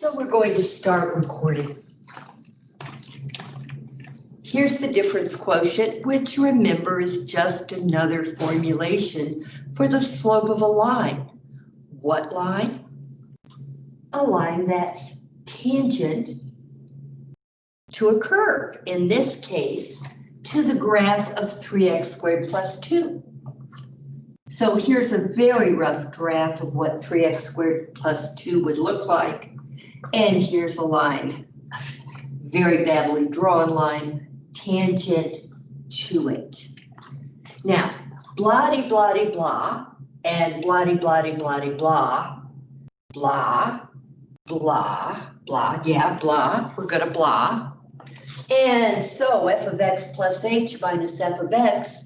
So we're going to start recording. Here's the difference quotient, which remember is just another formulation for the slope of a line. What line? A line that's tangent to a curve, in this case, to the graph of 3x squared plus 2. So here's a very rough graph of what 3x squared plus 2 would look like. And here's a line, very badly drawn line, tangent to it. Now, bloody bloody blah, and bloody bloody bloody blah, blah, blah, blah, yeah, blah, we're gonna blah. And so f of x plus h minus f of x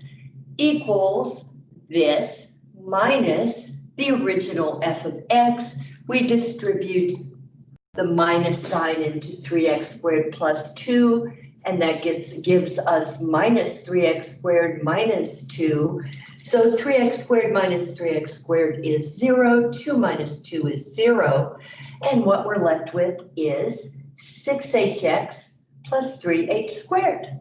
equals this minus the original f of x. We distribute the minus sign into 3x squared plus 2, and that gets gives us minus 3x squared minus 2. So 3x squared minus 3x squared is 0, 2 minus 2 is 0, and what we're left with is 6hx plus 3h squared.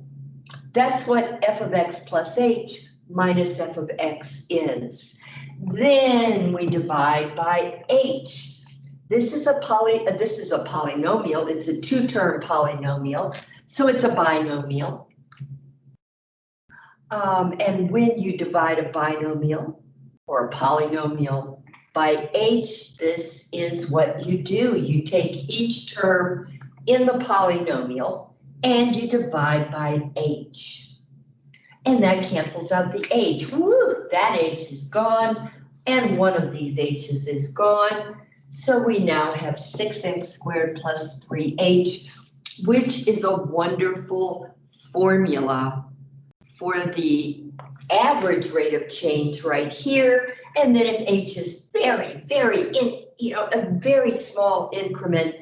That's what f of x plus h minus f of x is. Then we divide by h. This is a poly, uh, this is a polynomial, it's a two-term polynomial, so it's a binomial. Um, and when you divide a binomial or a polynomial by h, this is what you do. You take each term in the polynomial and you divide by h. And that cancels out the h. Woo, that h is gone and one of these h's is gone. So we now have 6x squared plus 3h, which is a wonderful formula for the average rate of change right here. And then if h is very, very, in, you know, a very small increment,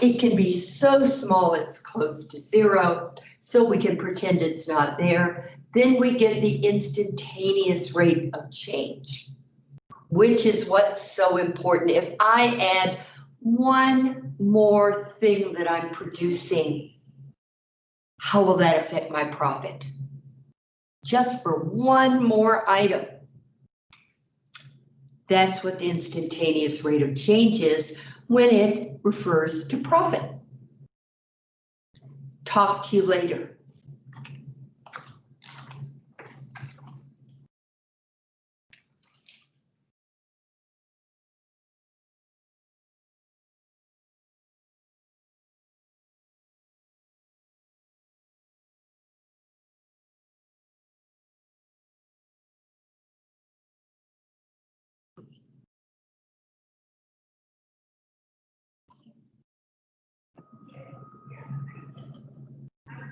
it can be so small it's close to zero. So we can pretend it's not there. Then we get the instantaneous rate of change which is what's so important. If I add one more thing that I'm producing, how will that affect my profit? Just for one more item. That's what the instantaneous rate of change is when it refers to profit. Talk to you later.